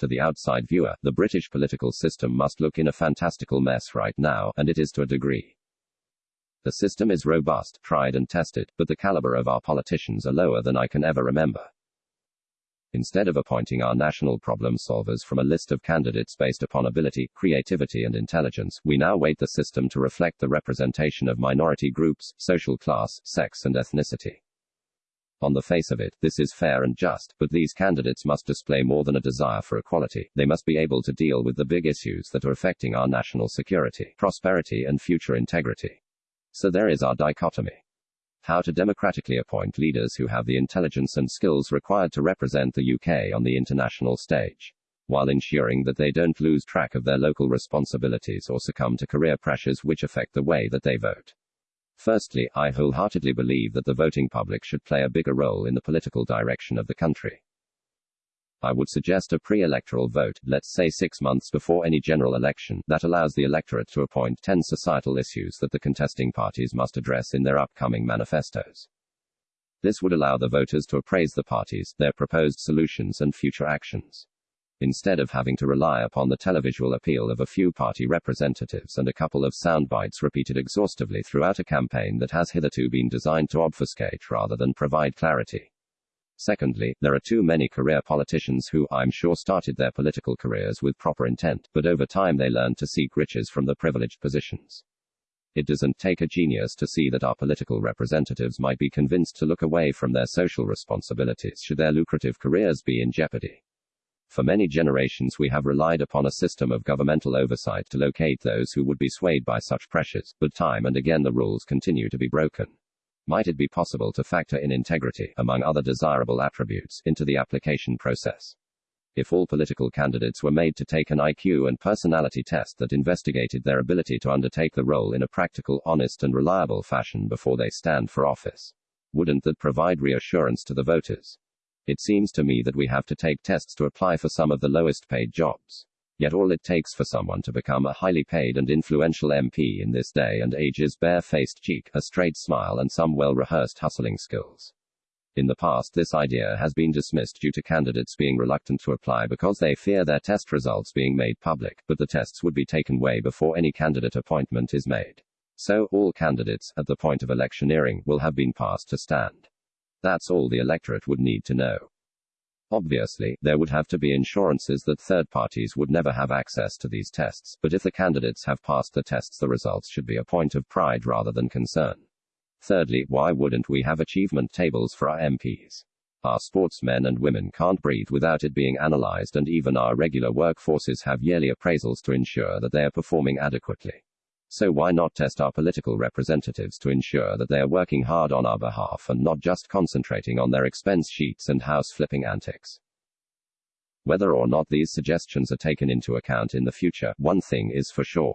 To the outside viewer, the British political system must look in a fantastical mess right now, and it is to a degree. The system is robust, tried and tested, but the caliber of our politicians are lower than I can ever remember. Instead of appointing our national problem solvers from a list of candidates based upon ability, creativity, and intelligence, we now weight the system to reflect the representation of minority groups, social class, sex, and ethnicity. On the face of it, this is fair and just, but these candidates must display more than a desire for equality. They must be able to deal with the big issues that are affecting our national security, prosperity, and future integrity. So there is our dichotomy how to democratically appoint leaders who have the intelligence and skills required to represent the UK on the international stage, while ensuring that they don't lose track of their local responsibilities or succumb to career pressures which affect the way that they vote. Firstly, I wholeheartedly believe that the voting public should play a bigger role in the political direction of the country. I would suggest a pre electoral vote, let's say six months before any general election, that allows the electorate to appoint 10 societal issues that the contesting parties must address in their upcoming manifestos. This would allow the voters to appraise the parties, their proposed solutions, and future actions. Instead of having to rely upon the televisual appeal of a few party representatives and a couple of sound bites repeated exhaustively throughout a campaign that has hitherto been designed to obfuscate rather than provide clarity. Secondly, there are too many career politicians who, I'm sure, started their political careers with proper intent, but over time they learned to seek riches from the privileged positions. It doesn't take a genius to see that our political representatives might be convinced to look away from their social responsibilities should their lucrative careers be in jeopardy. For many generations, we have relied upon a system of governmental oversight to locate those who would be swayed by such pressures, but time and again the rules continue to be broken. Might it be possible to factor in integrity, among other desirable attributes, into the application process? If all political candidates were made to take an IQ and personality test that investigated their ability to undertake the role in a practical, honest, and reliable fashion before they stand for office, wouldn't that provide reassurance to the voters? It seems to me that we have to take tests to apply for some of the lowest paid jobs. Yet all it takes for someone to become a highly paid and influential MP in this day and age is bare-faced cheek, a straight smile and some well-rehearsed hustling skills. In the past, this idea has been dismissed due to candidates being reluctant to apply because they fear their test results being made public, but the tests would be taken way before any candidate appointment is made. So, all candidates, at the point of electioneering, will have been passed to stand. That's all the electorate would need to know. Obviously, there would have to be insurances that third parties would never have access to these tests, but if the candidates have passed the tests, the results should be a point of pride rather than concern. Thirdly, why wouldn't we have achievement tables for our MPs? Our sportsmen and women can't breathe without it being analyzed, and even our regular workforces have yearly appraisals to ensure that they are performing adequately. So why not test our political representatives to ensure that they are working hard on our behalf and not just concentrating on their expense sheets and house flipping antics? Whether or not these suggestions are taken into account in the future, one thing is for sure.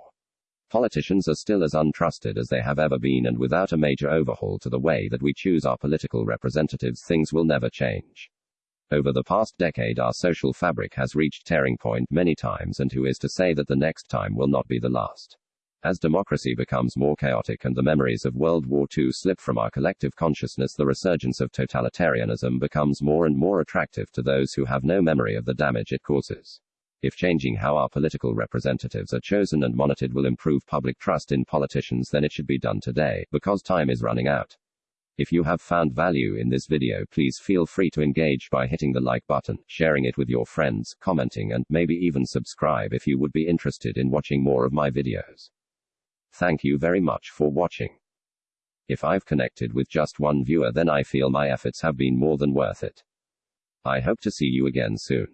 Politicians are still as untrusted as they have ever been, and without a major overhaul to the way that we choose our political representatives, things will never change. Over the past decade, our social fabric has reached tearing point many times, and who is to say that the next time will not be the last? As democracy becomes more chaotic and the memories of World War II slip from our collective consciousness, the resurgence of totalitarianism becomes more and more attractive to those who have no memory of the damage it causes. If changing how our political representatives are chosen and monitored will improve public trust in politicians, then it should be done today, because time is running out. If you have found value in this video, please feel free to engage by hitting the like button, sharing it with your friends, commenting, and maybe even subscribe if you would be interested in watching more of my videos. Thank you very much for watching. If I've connected with just one viewer then I feel my efforts have been more than worth it. I hope to see you again soon.